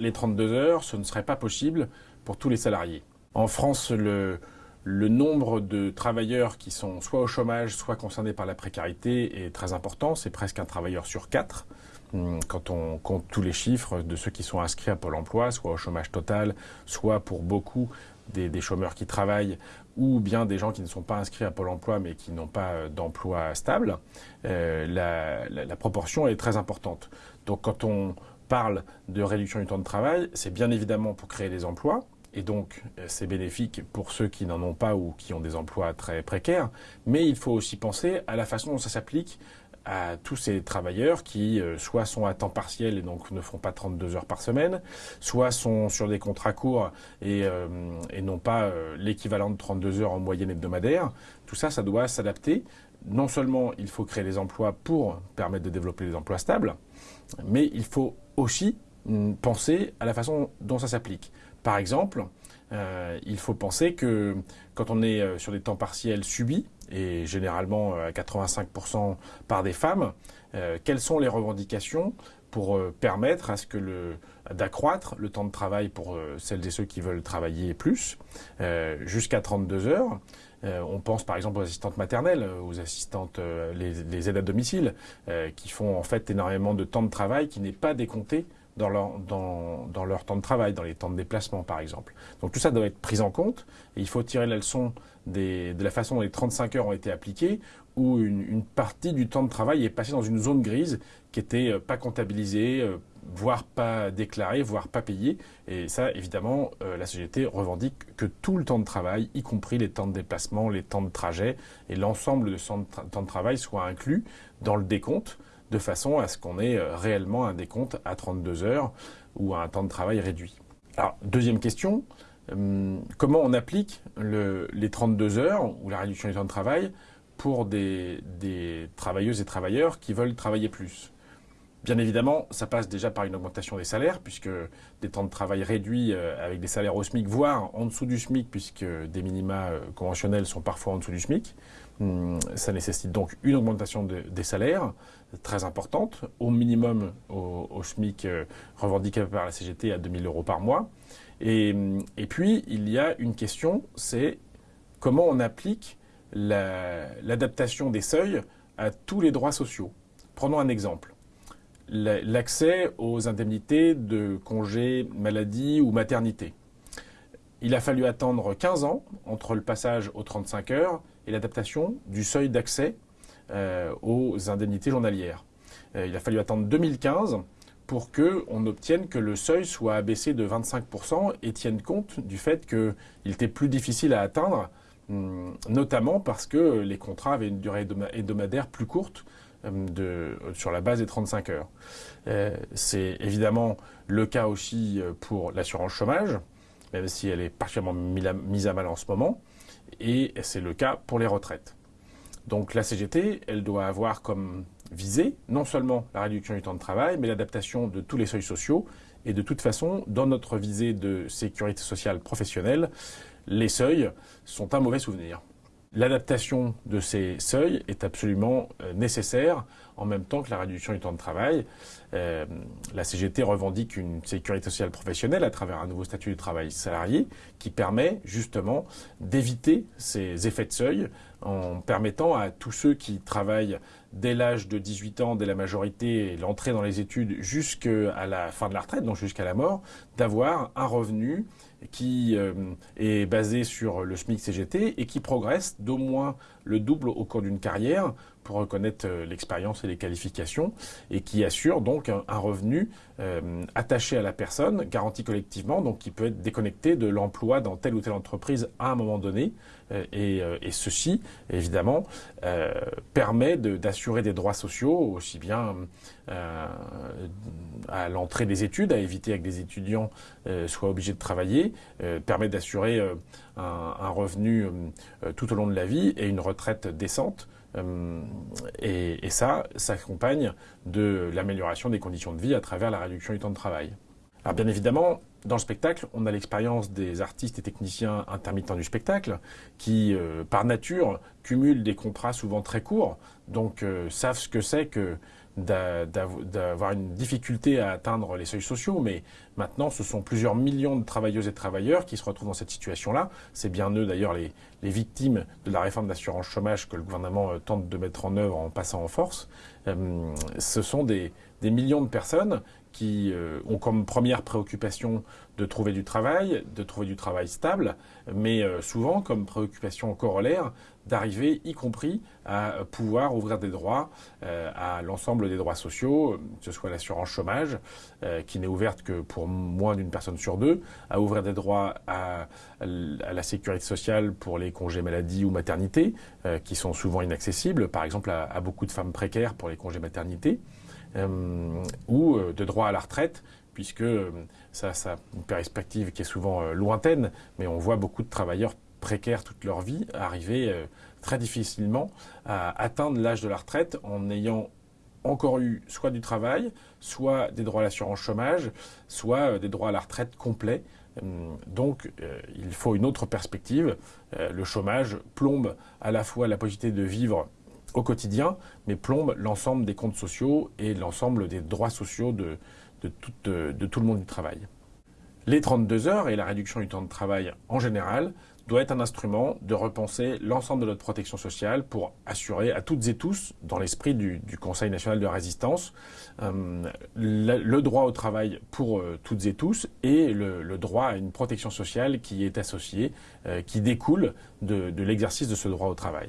les 32 heures, ce ne serait pas possible pour tous les salariés. En France, le, nombre de travailleurs qui sont soit au chômage, soit concernés par la précarité est très important. C'est presque un travailleur sur quatre. Hum, quand on compte tous les chiffres de ceux qui sont inscrits à Pôle emploi, soit au chômage total, soit pour beaucoup des, chômeurs qui travaillent, ou bien des gens qui ne sont pas inscrits à Pôle emploi mais qui n'ont pas euh, d'emploi stable, euh, la, proportion est très importante. Donc quand on parle de réduction du temps de travail, c'est bien évidemment pour créer des emplois, et donc euh, c'est bénéfique pour ceux qui n'en ont pas ou qui ont des emplois très précaires, mais il faut aussi penser à la façon dont ça s'applique à tous ces travailleurs qui euh, soit sont à temps partiel et donc ne font pas 32 heures par semaine, soit sont sur des contrats courts et, euh, et n'ont pas l'équivalent de 32 heures en moyenne hebdomadaire. Tout ça, ça doit s'adapter. Non seulement il faut créer des emplois pour permettre de développer des emplois stables, mais il faut aussi mm, penser à la façon dont ça s'applique. Par exemple, euh, il faut penser que quand on est euh, sur des temps partiels subis, et généralement euh, à 85% par des femmes, quelles sont les revendications pour permettre à ce que d'accroître le temps de travail pour celles et ceux qui veulent travailler plus, jusqu'à 32 heures. On pense par exemple aux assistantes maternelles, aux assistantes, les, les, aides à domicile, qui font en fait énormément de temps de travail qui n'est pas décompté dans leur, temps de travail, dans les temps de déplacement par exemple. Donc tout ça doit être pris en compte et il faut tirer la leçon de la façon dont les 35 heures ont été appliquées où une, une, partie du temps de travail est passée dans une zone grise qui était euh, pas comptabilisée, euh, voire pas déclarée, voire pas payée. Et ça, évidemment, euh, la CGT revendique que tout le temps de travail, y compris les temps de déplacement, les temps de trajet et l'ensemble de son temps de travail soit inclus dans le décompte de façon à ce qu'on ait euh, réellement un décompte à 32 heures ou à un temps de travail réduit. Alors, deuxième question, hum, comment on applique les 32 heures ou la réduction du temps de travail pour des, travailleuses et travailleurs qui veulent travailler plus? Bien évidemment, ça passe déjà par une augmentation des salaires, puisque des temps de travail réduits euh, avec des salaires au SMIC, voire en dessous du SMIC, puisque des minima euh, conventionnels sont parfois en dessous du SMIC. Hum, ça nécessite donc une augmentation des salaires très importante, au minimum au, SMIC euh, revendiqué par la CGT à 2000 euros par mois. Et puis, il y a une question, c'est comment on applique l'adaptation des seuils à tous les droits sociaux. Prenons un exemple. L'accès aux indemnités de congé maladie ou maternité. Il a fallu attendre 15 ans entre le passage aux 35 heures et l'adaptation du seuil d'accès euh, aux indemnités journalières. Euh, il a fallu attendre 2015 pour qu'on obtienne que le seuil soit abaissé de 25% et tienne compte du fait qu'il était plus difficile à atteindre, hum, notamment parce que les contrats avaient une durée hebdomadaire plus courte de, sur la base des 35 heures. Euh, c'est évidemment le cas aussi pour l'assurance chômage, même si elle est particulièrement mise à mal en ce moment, et c'est le cas pour les retraites. Donc la CGT, elle doit avoir comme visée non seulement la réduction du temps de travail, mais l'adaptation de tous les seuils sociaux. Et de toute façon, dans notre visée de sécurité sociale professionnelle, les seuils sont un mauvais souvenir. L'adaptation de ces seuils est absolument euh, nécessaire en même temps que la réduction du temps de travail. Euh, la CGT revendique une sécurité sociale professionnelle à travers un nouveau statut du travail salarié qui permet justement d'éviter ces effets de seuil en permettant à tous ceux qui travaillent dès l'âge de 18 ans, dès la majorité l'entrée dans les études jusqu'à la fin de la retraite, donc jusqu'à la mort, d'avoir un revenu qui euh, est basé sur le SMIC CGT et qui progresse d'au moins le double au cours d'une carrière reconnaître euh, l'expérience et les qualifications et qui assure donc un, revenu euh, attaché à la personne, garanti collectivement, donc qui peut être déconnecté de l'emploi dans telle ou telle entreprise à un moment donné. et, et, ceci, évidemment, permet d'assurer des droits sociaux, aussi bien à l'entrée des études, à éviter que des étudiants soient obligés de travailler, permet d'assurer un, revenu tout au long de la vie et une retraite décente. Euh, et, ça s'accompagne de l'amélioration des conditions de vie à travers la réduction du temps de travail. Alors bien évidemment, dans le spectacle, on a l'expérience des artistes et techniciens intermittents du spectacle qui, euh, par nature, cumulent des contrats souvent très courts, donc euh, savent ce que c'est que d'avoir une difficulté à atteindre les seuils sociaux, mais maintenant ce sont plusieurs millions de travailleuses et travailleurs qui se retrouvent dans cette situation-là. C'est bien eux d'ailleurs les, victimes de la réforme d'assurance chômage que le gouvernement euh, tente de mettre en œuvre en passant en force. ce sont des millions de personnes qui euh, ont comme première préoccupation de trouver du travail, de trouver du travail stable, mais euh, souvent comme préoccupation corollaire d'arriver, y compris à pouvoir ouvrir des droits euh, à l'ensemble des droits sociaux, que ce soit l'assurance chômage, qui n'est ouverte que pour moins d'une personne sur deux, à ouvrir des droits à, la sécurité sociale pour les congés maladie ou maternité, qui sont souvent inaccessibles, par exemple à beaucoup de femmes précaires pour les congés maternité. Euh, ou euh, de droit à la retraite, puisque euh, ça, ça a une perspective qui est souvent lointaine, mais on voit beaucoup de travailleurs précaires toute leur vie arriver très difficilement à atteindre l'âge de la retraite en ayant encore eu soit du travail, soit des droits à l'assurance chômage, soit des droits à la retraite complets. Donc il faut une autre perspective. le chômage plombe à la fois la possibilité de vivre au quotidien, mais plombe l'ensemble des comptes sociaux et l'ensemble des droits sociaux de, tout, de, tout, le monde du travail. Les 32 heures et la réduction du temps de travail en général doit être un instrument de repenser l'ensemble de notre protection sociale pour assurer à toutes et tous, dans l'esprit du, Conseil national de résistance, euh, le, droit au travail pour euh, toutes et tous et le, droit à une protection sociale qui est associée, euh, qui découle de l'exercice de ce droit au travail.